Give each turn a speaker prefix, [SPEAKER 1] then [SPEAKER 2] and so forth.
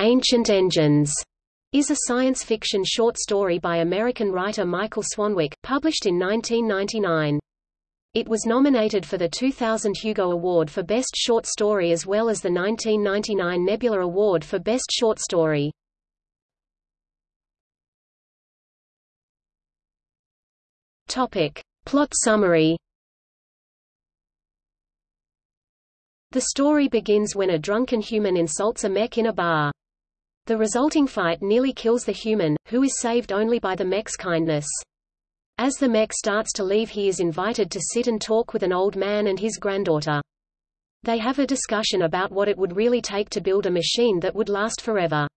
[SPEAKER 1] Ancient Engines is a science fiction short story by American writer Michael Swanwick, published in 1999. It was nominated for the 2000 Hugo Award for Best Short Story as well as the 1999 Nebula Award for Best Short Story. Topic. Plot summary The story begins when a drunken human insults a mech in a bar. The resulting fight nearly kills the human, who is saved only by the mech's kindness. As the mech starts to leave he is invited to sit and talk with an old man and his granddaughter. They have a discussion about what it would really take to build a machine that would last forever.